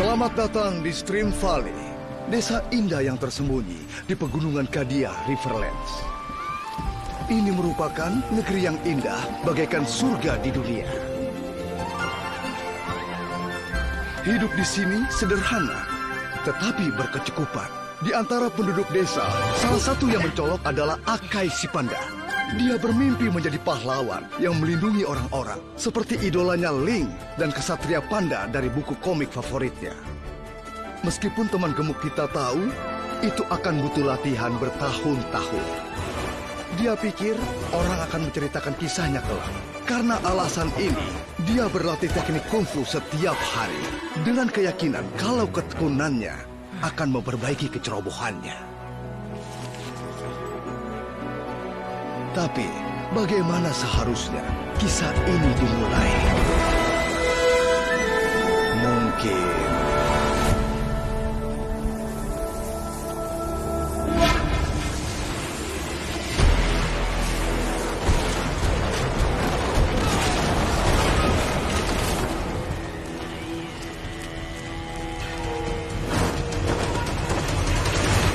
Selamat datang di Stream Valley, desa indah yang tersembunyi di pegunungan Kadia Riverlands. Ini merupakan negeri yang indah bagaikan surga di dunia. Hidup di sini sederhana, tetapi berkecukupan. Di antara penduduk desa, salah satu yang mencolok adalah Akai Sipanda. Dia bermimpi menjadi pahlawan yang melindungi orang-orang, seperti idolanya Ling dan kesatria panda dari buku komik favoritnya. Meskipun teman gemuk kita tahu, itu akan butuh latihan bertahun-tahun. Dia pikir orang akan menceritakan kisahnya kelak. Karena alasan ini, dia berlatih teknik kungfu setiap hari dengan keyakinan kalau ketekunannya akan memperbaiki kecerobohannya. Tapi, bagaimana seharusnya kisah ini dimulai? Mungkin...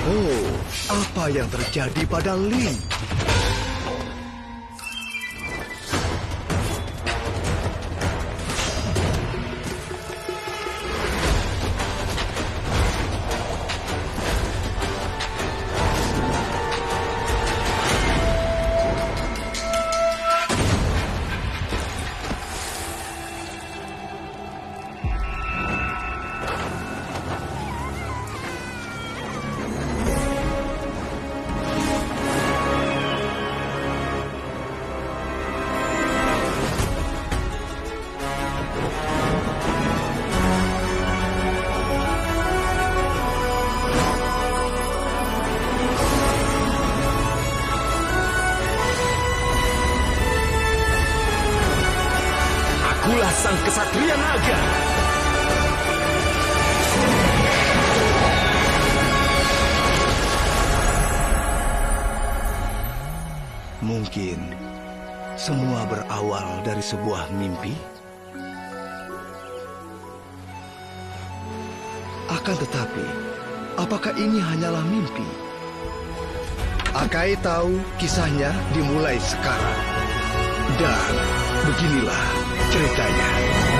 Oh, apa yang terjadi pada Lin? Akulah sang kesatria naga. Mungkin semua berawal dari sebuah mimpi. Akan tetapi, apakah ini hanyalah mimpi? Akai tahu kisahnya dimulai sekarang. Dan beginilah 这一代人。